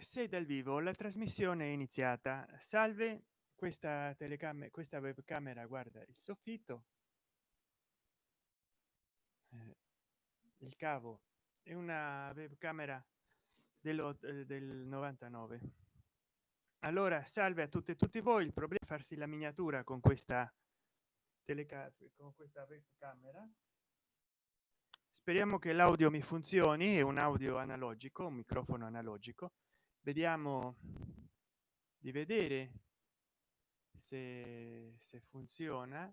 sei dal vivo la trasmissione è iniziata. Salve questa telecamera questa webcamera guarda il soffitto. Eh, il cavo. È una webcamera dello, eh, del 99 allora salve a tutte e tutti voi. Il problema è farsi la miniatura con questa telecamera con questa webcamera. Speriamo che l'audio mi funzioni è un audio analogico un microfono analogico vediamo di vedere se, se funziona.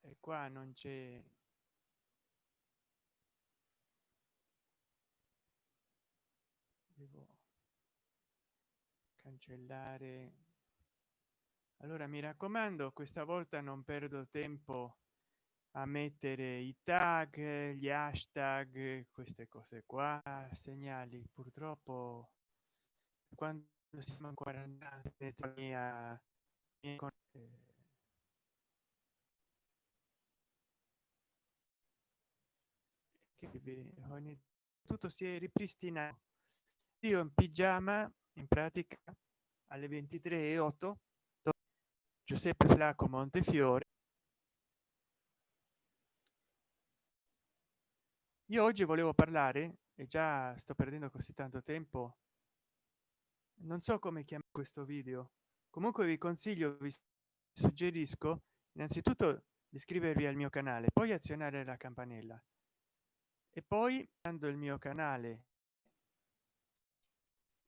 E qua non c'è devo cancellare. Allora mi raccomando questa volta non perdo tempo a mettere i tag gli hashtag queste cose qua segnali. Purtroppo quando siamo in quarantena mia, eh, che ogni tutto si è ripristinato io in pigiama in pratica alle 23 e 8 giuseppe flacco montefiore io oggi volevo parlare e già sto perdendo così tanto tempo non so come chiamare questo video. Comunque vi consiglio vi suggerisco innanzitutto di iscrivervi al mio canale poi azionare la campanella. E poi dando il mio canale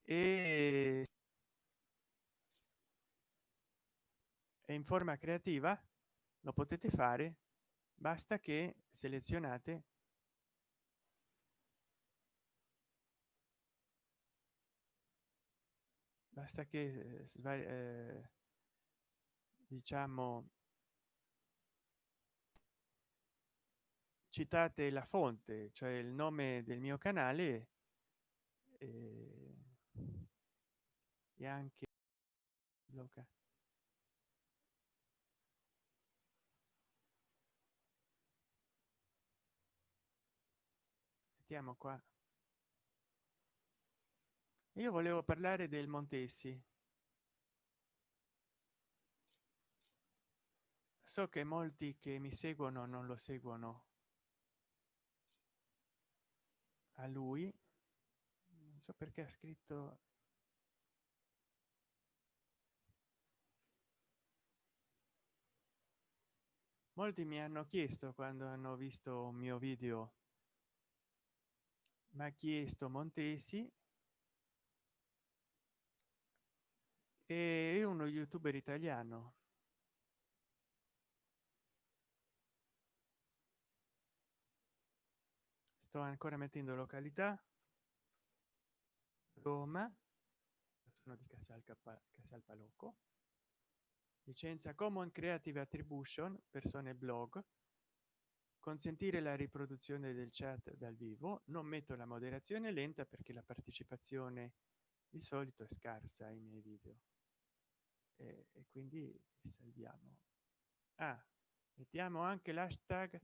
e in forma creativa lo potete fare basta che selezionate basta che eh, diciamo citate la fonte cioè il nome del mio canale e, e anche blocca mettiamo qua io volevo parlare del montesi. So che molti che mi seguono non lo seguono a lui. Non so perché ha scritto molti mi hanno chiesto quando hanno visto un mio video. Ma chiesto montesi e uno youtuber italiano. Sto ancora mettendo località. Roma. Sono di casal casal palocco licenza common creative attribution persone blog. Consentire la riproduzione del chat dal vivo. Non metto la moderazione lenta perché la partecipazione di solito è scarsa ai miei video e, e quindi salviamo. Ah, mettiamo anche l'hashtag.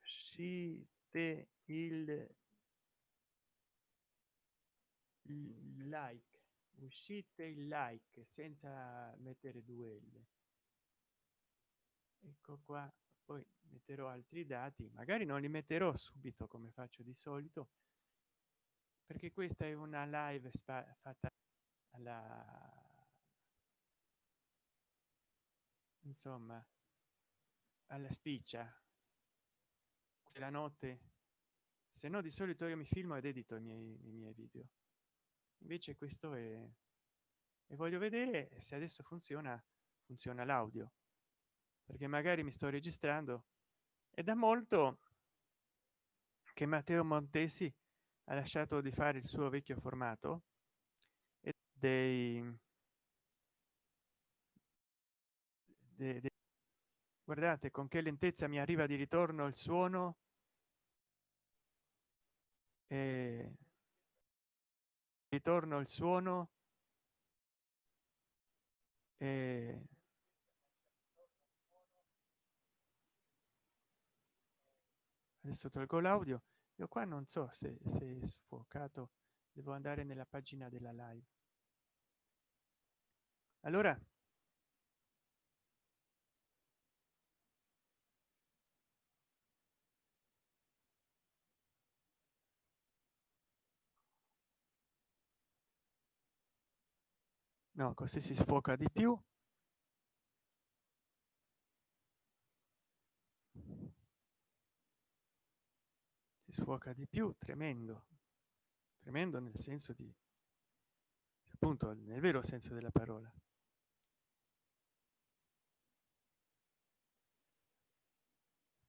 Uscite il like. Uscite il like senza mettere due l. Ecco qua poi metterò altri dati magari non li metterò subito come faccio di solito perché questa è una live fatta alla insomma alla spiccia la notte. Se no di solito io mi filmo ed edito i miei, i miei video. Invece questo è e voglio vedere se adesso funziona funziona l'audio perché magari mi sto registrando. E da molto che matteo montesi ha lasciato di fare il suo vecchio formato e dei, dei, dei guardate con che lentezza mi arriva di ritorno il suono. E ritorno il suono. E adesso tolgo l'audio. Io qua non so se, se è sfocato. Devo andare nella pagina della live. Allora? No così si sfoca di più si sfoca di più tremendo. Tremendo nel senso di appunto nel vero senso della parola.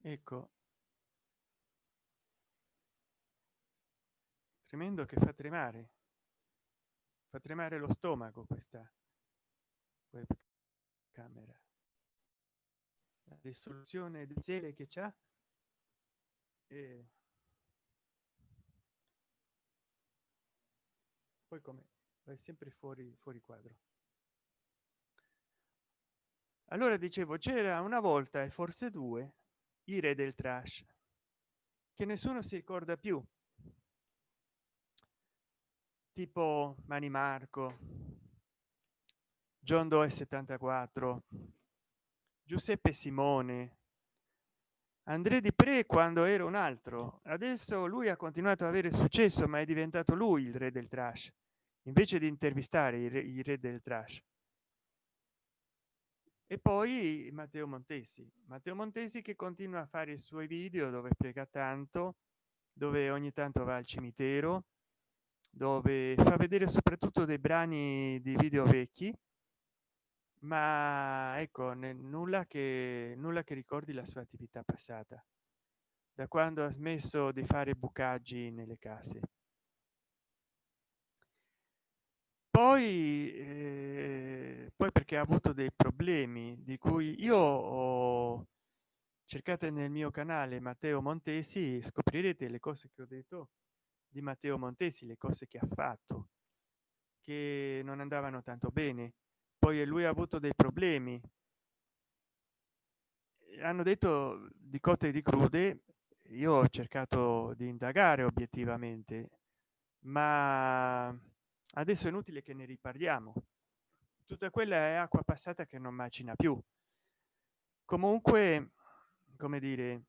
Ecco. Tremendo che fa tremare. Fa tremare lo stomaco questa webcamera. La risoluzione di zele che c'ha e poi come? Vai sempre fuori fuori quadro. Allora dicevo c'era una volta e forse due i re del trash. Che nessuno si ricorda più. Tipo mani marco john doe 74 giuseppe simone andré di pre quando era un altro. Adesso lui ha continuato ad avere successo ma è diventato lui il re del trash invece di intervistare i re, del trash. E poi matteo montesi. Matteo montesi che continua a fare i suoi video dove prega tanto dove ogni tanto va al cimitero dove fa vedere soprattutto dei brani di video vecchi ma ecco nulla che nulla che ricordi la sua attività passata da quando ha smesso di fare bucaggi nelle case poi eh, poi perché ha avuto dei problemi di cui io ho cercate nel mio canale matteo montesi scoprirete le cose che ho detto di matteo montesi le cose che ha fatto che non andavano tanto bene. Poi lui ha avuto dei problemi. Hanno detto di cotte di crude io ho cercato di indagare obiettivamente ma adesso è inutile che ne riparliamo. Tutta quella è acqua passata che non macina più. Comunque come dire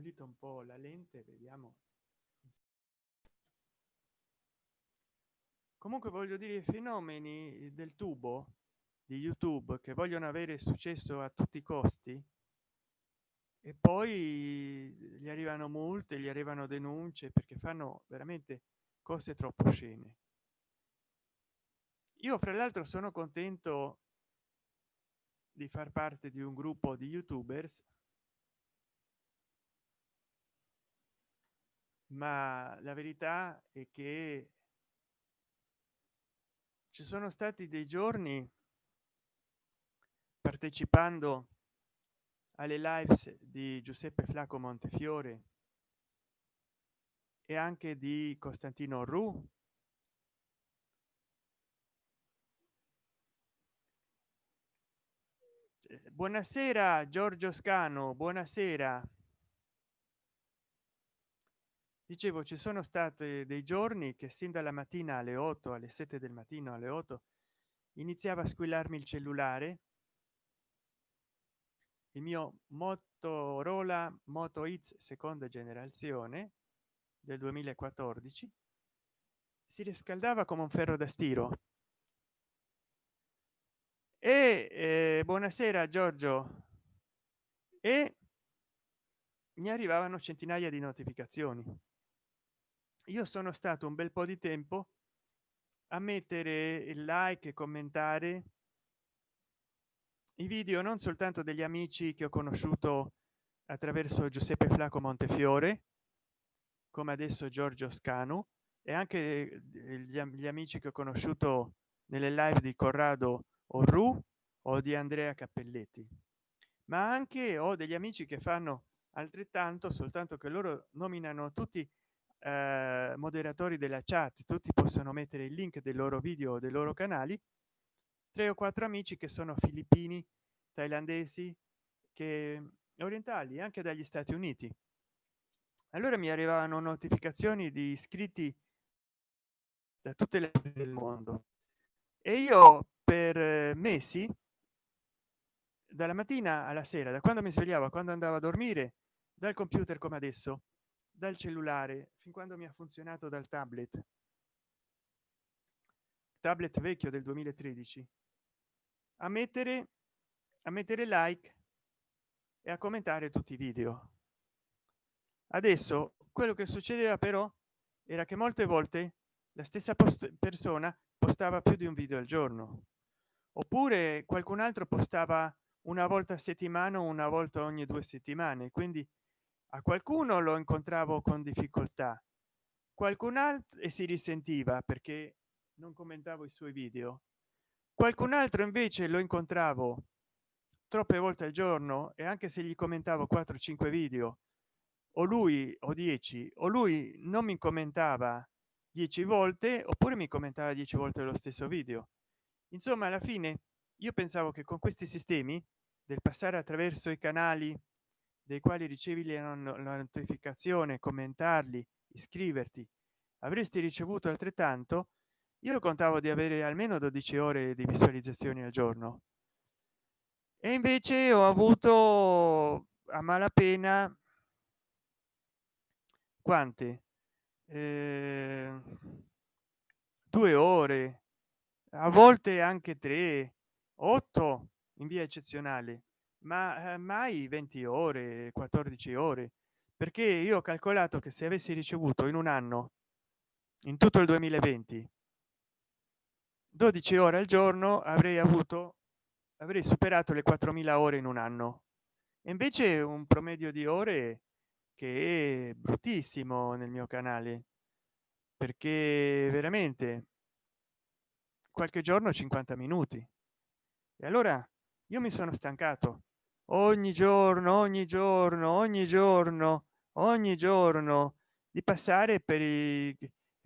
pulito un po la lente vediamo. Comunque voglio dire i fenomeni del tubo di youtube che vogliono avere successo a tutti i costi e poi gli arrivano multe gli arrivano denunce perché fanno veramente cose troppo scene. Io fra l'altro sono contento di far parte di un gruppo di youtubers ma la verità è che ci sono stati dei giorni partecipando alle live di giuseppe flacco montefiore e anche di costantino ru buonasera giorgio scano buonasera dicevo ci sono state dei giorni che sin dalla mattina alle 8 alle 7 del mattino alle 8 iniziava a squillarmi il cellulare. Il mio motorola moto x seconda generazione del 2014 si riscaldava come un ferro da stiro. E eh, buonasera giorgio. E mi arrivavano centinaia di notificazioni io sono stato un bel po di tempo a mettere il like e commentare i video non soltanto degli amici che ho conosciuto attraverso giuseppe flacco montefiore come adesso giorgio scanu e anche gli, gli amici che ho conosciuto nelle live di corrado ru o di andrea cappelletti. Ma anche ho degli amici che fanno altrettanto soltanto che loro nominano tutti eh, moderatori della chat tutti possono mettere il link dei loro video dei loro canali. Tre o quattro amici che sono filippini thailandesi che orientali anche dagli stati uniti. Allora mi arrivavano notificazioni di iscritti da tutte le del mondo. E io per eh, mesi dalla mattina alla sera da quando mi svegliavo quando andavo a dormire dal computer come adesso dal cellulare fin quando mi ha funzionato dal tablet. Tablet vecchio del 2013 a mettere a mettere like e a commentare tutti i video. Adesso quello che succedeva però era che molte volte la stessa post persona postava più di un video al giorno. Oppure qualcun altro postava una volta a settimana una volta ogni due settimane quindi a qualcuno lo incontravo con difficoltà qualcun altro e si risentiva perché non commentavo i suoi video. Qualcun altro invece lo incontravo troppe volte al giorno e anche se gli commentavo 4 5 video o lui o 10 o lui non mi commentava 10 volte oppure mi commentava 10 volte lo stesso video. Insomma alla fine io pensavo che con questi sistemi del passare attraverso i canali dei quali ricevi la notificazione commentarli iscriverti. Avresti ricevuto altrettanto? Io contavo di avere almeno 12 ore di visualizzazioni al giorno. E invece ho avuto a malapena quante? Eh, due ore a volte anche tre otto in via eccezionale ma eh, mai 20 ore 14 ore? Perché io ho calcolato che se avessi ricevuto in un anno in tutto il 2020 12 ore al giorno avrei avuto avrei superato le 4000 ore in un anno. E invece un promedio di ore che è bruttissimo nel mio canale perché veramente qualche giorno 50 minuti. E allora io mi sono stancato ogni giorno ogni giorno ogni giorno ogni giorno di passare per i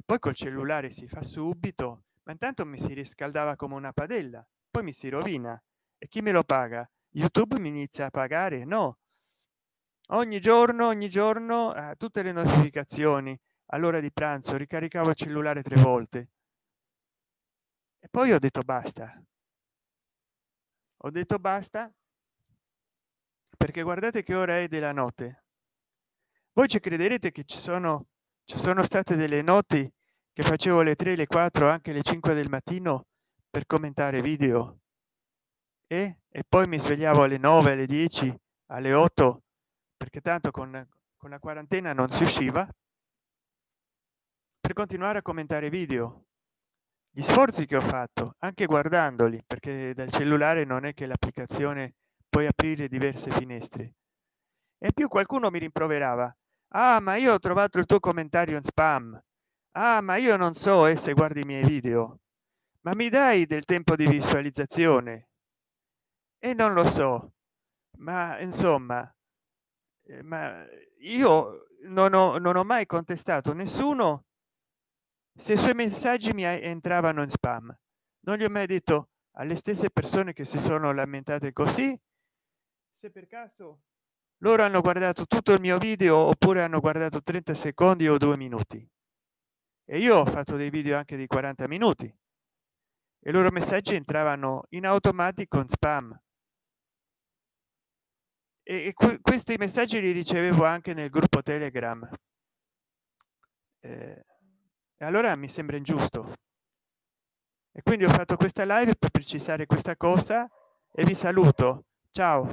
poi col cellulare si fa subito ma intanto mi si riscaldava come una padella poi mi si rovina. E chi me lo paga? Youtube mi inizia a pagare? No. Ogni giorno ogni giorno eh, tutte le notificazioni. All'ora di pranzo ricaricavo il cellulare tre volte. E poi ho detto basta. Ho detto basta perché guardate che ora è della notte. Voi ci crederete che ci sono ci sono state delle noti che facevo le 3 le 4 anche le 5 del mattino per commentare video? E, e poi mi svegliavo alle 9 alle 10 alle 8 perché tanto con, con la quarantena non si usciva per continuare a commentare video. Gli sforzi che ho fatto anche guardandoli perché dal cellulare non è che l'applicazione puoi aprire diverse finestre. E più qualcuno mi rimproverava. Ah ma io ho trovato il tuo commentario in spam. Ah ma io non so e se guardi i miei video. Ma mi dai del tempo di visualizzazione? E non lo so. Ma insomma eh, ma io non ho, non ho mai contestato nessuno se i suoi messaggi mi entravano in spam. Non gli ho mai detto alle stesse persone che si sono lamentate così se per caso loro hanno guardato tutto il mio video oppure hanno guardato 30 secondi o due minuti. E io ho fatto dei video anche di 40 minuti. E loro messaggi entravano in automatico in spam. E, e questi messaggi li ricevevo anche nel gruppo telegram. Eh, allora mi sembra ingiusto. E quindi ho fatto questa live per precisare questa cosa e vi saluto. Ciao